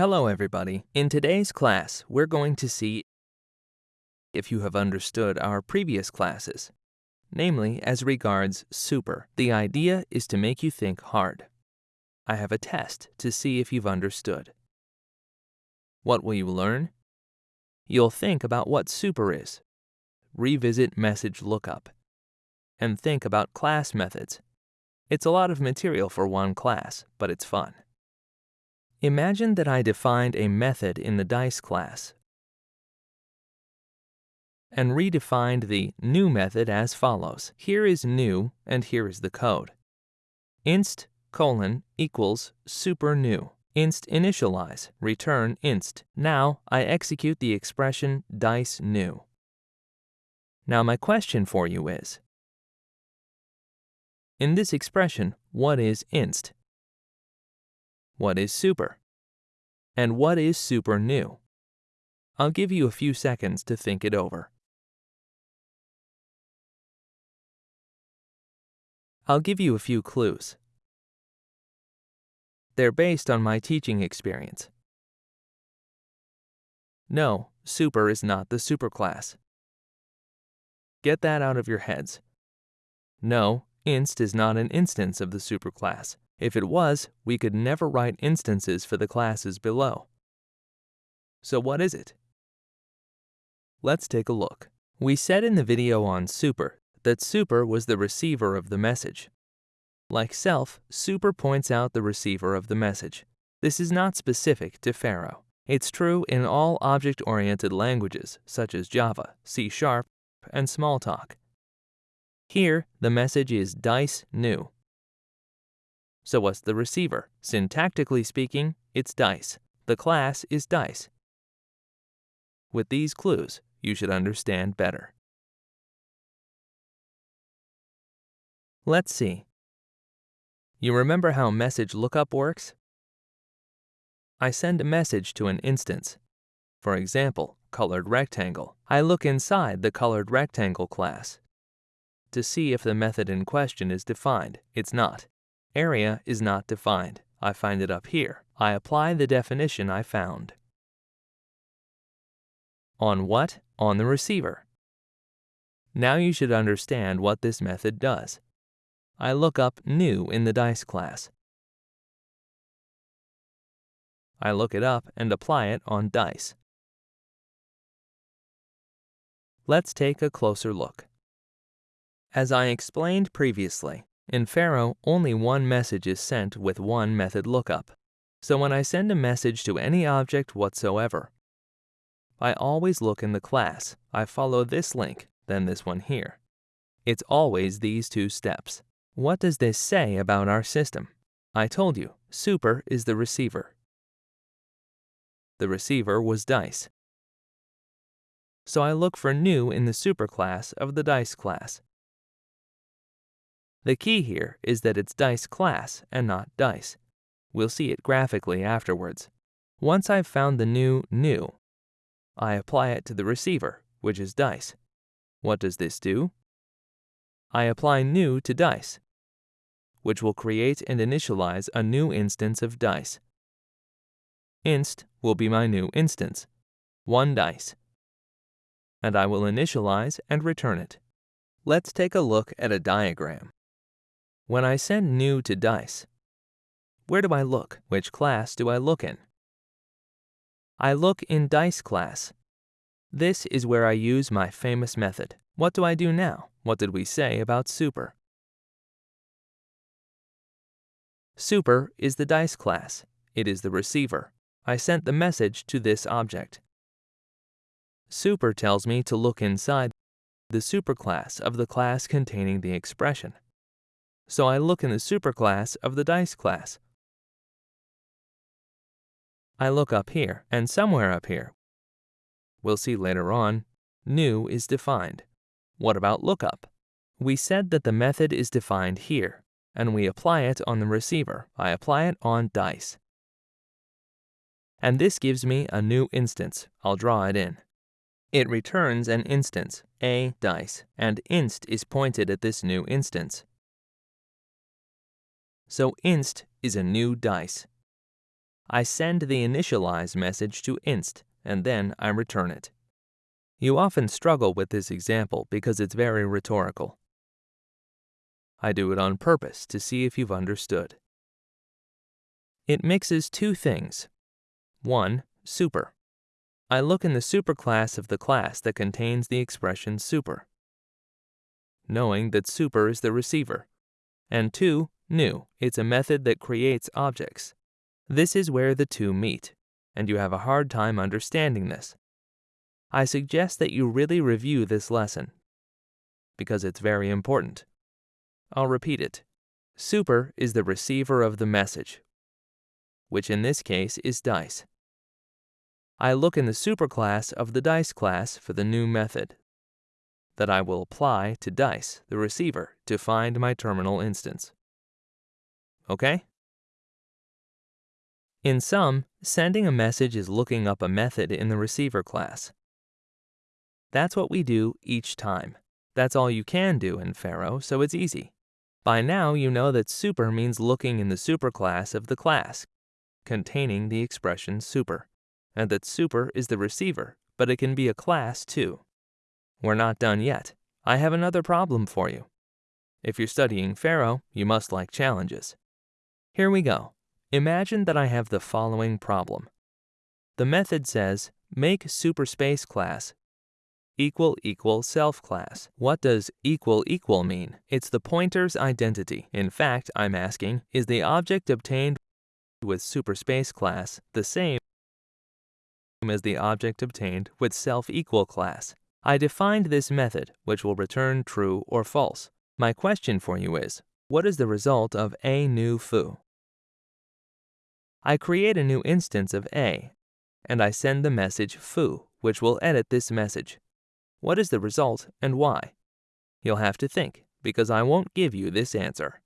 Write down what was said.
Hello everybody. In today's class, we're going to see if you have understood our previous classes, namely as regards super. The idea is to make you think hard. I have a test to see if you've understood. What will you learn? You'll think about what super is, revisit message lookup, and think about class methods. It's a lot of material for one class, but it's fun. Imagine that I defined a method in the DICE class and redefined the new method as follows. Here is new and here is the code. inst colon equals super new. inst initialize return inst. Now I execute the expression dice new. Now my question for you is, in this expression, what is inst? What is super? And what is super new? I'll give you a few seconds to think it over. I'll give you a few clues. They're based on my teaching experience. No, super is not the superclass. Get that out of your heads. No, inst is not an instance of the superclass. If it was, we could never write instances for the classes below. So what is it? Let's take a look. We said in the video on super that super was the receiver of the message. Like self, super points out the receiver of the message. This is not specific to Pharo. It's true in all object-oriented languages such as Java, C Sharp, and Smalltalk. Here, the message is dice new. So what's the receiver? Syntactically speaking, it's dice. The class is dice. With these clues, you should understand better. Let's see. You remember how message lookup works? I send a message to an instance. For example, colored rectangle. I look inside the colored rectangle class to see if the method in question is defined. It's not. Area is not defined. I find it up here. I apply the definition I found. On what? On the receiver. Now you should understand what this method does. I look up new in the dice class. I look it up and apply it on dice. Let's take a closer look. As I explained previously, in Pharo, only one message is sent with one method lookup. So when I send a message to any object whatsoever, I always look in the class. I follow this link, then this one here. It's always these two steps. What does this say about our system? I told you, super is the receiver. The receiver was dice. So I look for new in the superclass of the dice class. The key here is that it's dice class and not dice. We'll see it graphically afterwards. Once I've found the new new, I apply it to the receiver, which is dice. What does this do? I apply new to dice, which will create and initialize a new instance of dice. inst will be my new instance, one dice, and I will initialize and return it. Let's take a look at a diagram. When I send new to DICE, where do I look? Which class do I look in? I look in DICE class. This is where I use my famous method. What do I do now? What did we say about super? Super is the DICE class. It is the receiver. I sent the message to this object. Super tells me to look inside the superclass of the class containing the expression so I look in the superclass of the dice class. I look up here, and somewhere up here. We'll see later on, new is defined. What about lookup? We said that the method is defined here, and we apply it on the receiver. I apply it on dice. And this gives me a new instance. I'll draw it in. It returns an instance, a dice, and inst is pointed at this new instance so inst is a new dice. I send the initialize message to inst, and then I return it. You often struggle with this example because it's very rhetorical. I do it on purpose to see if you've understood. It mixes two things. One, super. I look in the superclass of the class that contains the expression super, knowing that super is the receiver. And two, new. It's a method that creates objects. This is where the two meet, and you have a hard time understanding this. I suggest that you really review this lesson, because it's very important. I'll repeat it. Super is the receiver of the message, which in this case is dice. I look in the superclass of the dice class for the new method that I will apply to dice, the receiver, to find my terminal instance. Okay? In sum, sending a message is looking up a method in the receiver class. That's what we do each time. That's all you can do in Pharo, so it's easy. By now you know that super means looking in the superclass of the class containing the expression super, and that super is the receiver, but it can be a class too. We're not done yet. I have another problem for you. If you're studying Pharo, you must like challenges. Here we go. Imagine that I have the following problem. The method says, make superspace class equal equal self class. What does equal equal mean? It's the pointer's identity. In fact, I'm asking, is the object obtained with superspace class the same as the object obtained with self equal class? I defined this method, which will return true or false. My question for you is, what is the result of a new foo? I create a new instance of a, and I send the message foo, which will edit this message. What is the result and why? You'll have to think, because I won't give you this answer.